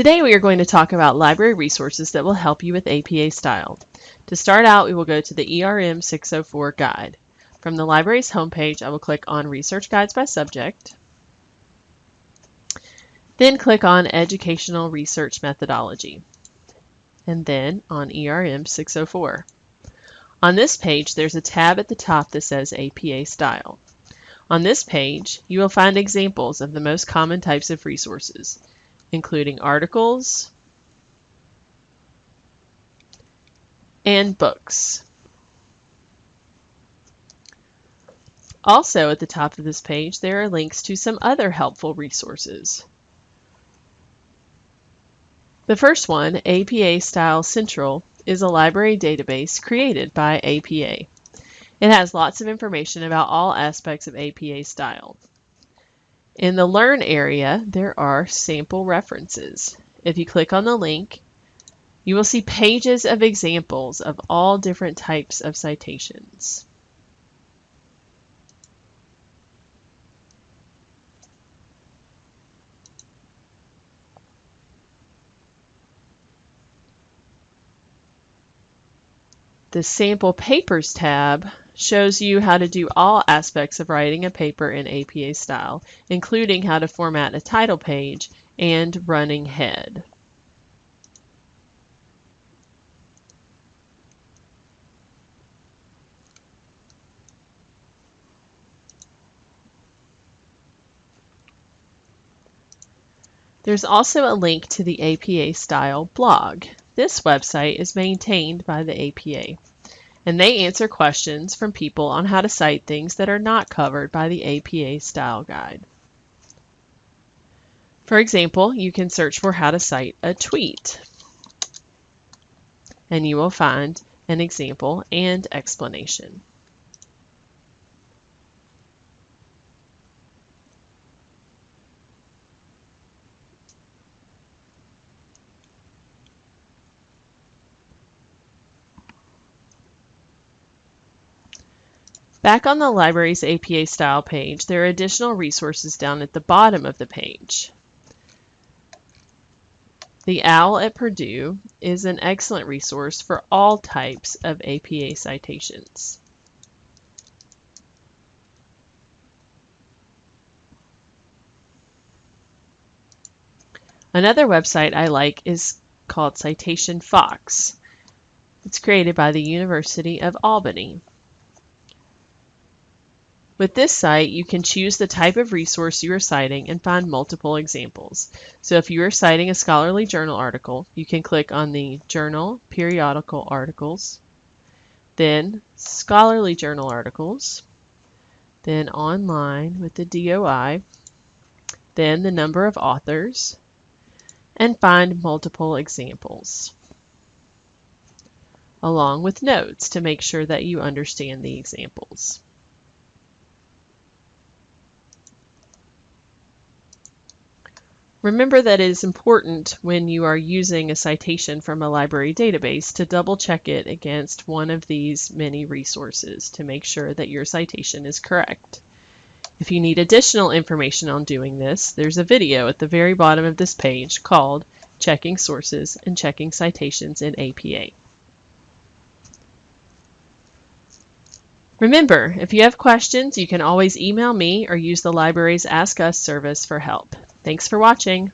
Today we are going to talk about library resources that will help you with APA style. To start out, we will go to the ERM 604 guide. From the library's homepage, I will click on Research Guides by Subject, then click on Educational Research Methodology, and then on ERM 604. On this page, there's a tab at the top that says APA Style. On this page, you will find examples of the most common types of resources, including articles and books. Also at the top of this page, there are links to some other helpful resources. The first one, APA Style Central, is a library database created by APA. It has lots of information about all aspects of APA style. In the Learn area, there are sample references. If you click on the link, you will see pages of examples of all different types of citations. The Sample Papers tab shows you how to do all aspects of writing a paper in APA style, including how to format a title page and running head. There's also a link to the APA Style blog. This website is maintained by the APA, and they answer questions from people on how to cite things that are not covered by the APA Style Guide. For example, you can search for how to cite a tweet, and you will find an example and explanation. Back on the library's APA style page, there are additional resources down at the bottom of the page. The OWL at Purdue is an excellent resource for all types of APA citations. Another website I like is called Citation Fox. It's created by the University of Albany. With this site, you can choose the type of resource you are citing and find multiple examples. So if you are citing a scholarly journal article, you can click on the Journal Periodical Articles, then Scholarly Journal Articles, then Online with the DOI, then the number of authors, and find multiple examples, along with notes to make sure that you understand the examples. Remember that it is important when you are using a citation from a library database to double check it against one of these many resources to make sure that your citation is correct. If you need additional information on doing this, there's a video at the very bottom of this page called Checking Sources and Checking Citations in APA. Remember, if you have questions, you can always email me or use the library's Ask Us service for help. Thanks for watching.